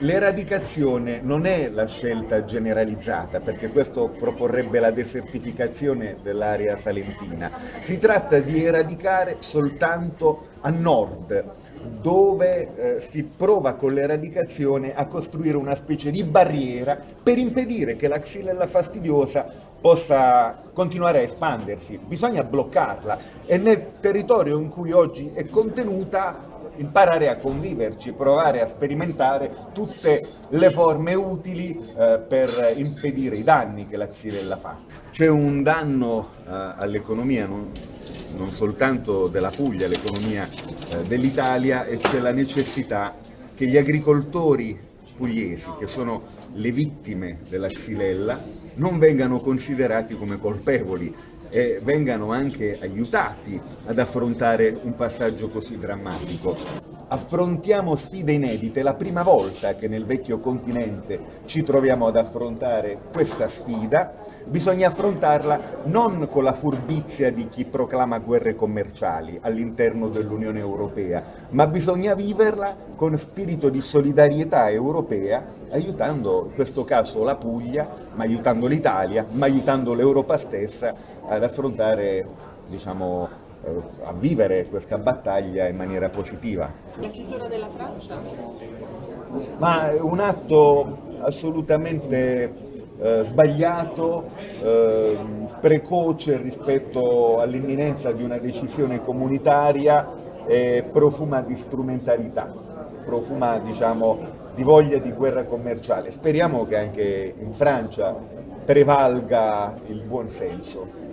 L'eradicazione non è la scelta generalizzata, perché questo proporrebbe la desertificazione dell'area salentina. Si tratta di eradicare soltanto a nord, dove eh, si prova con l'eradicazione a costruire una specie di barriera per impedire che la xylella fastidiosa possa continuare a espandersi. Bisogna bloccarla e nel territorio in cui oggi è contenuta imparare a conviverci, provare a sperimentare tutte le forme utili eh, per impedire i danni che la xylella fa. C'è un danno eh, all'economia non, non, soltanto della Puglia, l'economia eh, dell'Italia e c'è la necessità che gli agricoltori pugliesi, che sono le vittime della xylella, non vengano considerati come colpevoli e vengano anche aiutati ad affrontare un passaggio così drammatico affrontiamo sfide inedite, è la prima volta che nel vecchio continente ci troviamo ad affrontare questa sfida, bisogna affrontarla non con la furbizia di chi proclama guerre commerciali all'interno dell'Unione Europea, ma bisogna viverla con spirito di solidarietà europea, aiutando in questo caso la Puglia, ma aiutando l'Italia, ma aiutando l'Europa stessa ad affrontare diciamo, a vivere questa battaglia in maniera positiva. La chiusura della Francia? Ma è un atto assolutamente eh, sbagliato, eh, precoce rispetto all'imminenza di una decisione comunitaria e profuma di strumentalità, profuma diciamo, di voglia di guerra commerciale. Speriamo che anche in Francia prevalga il buon senso.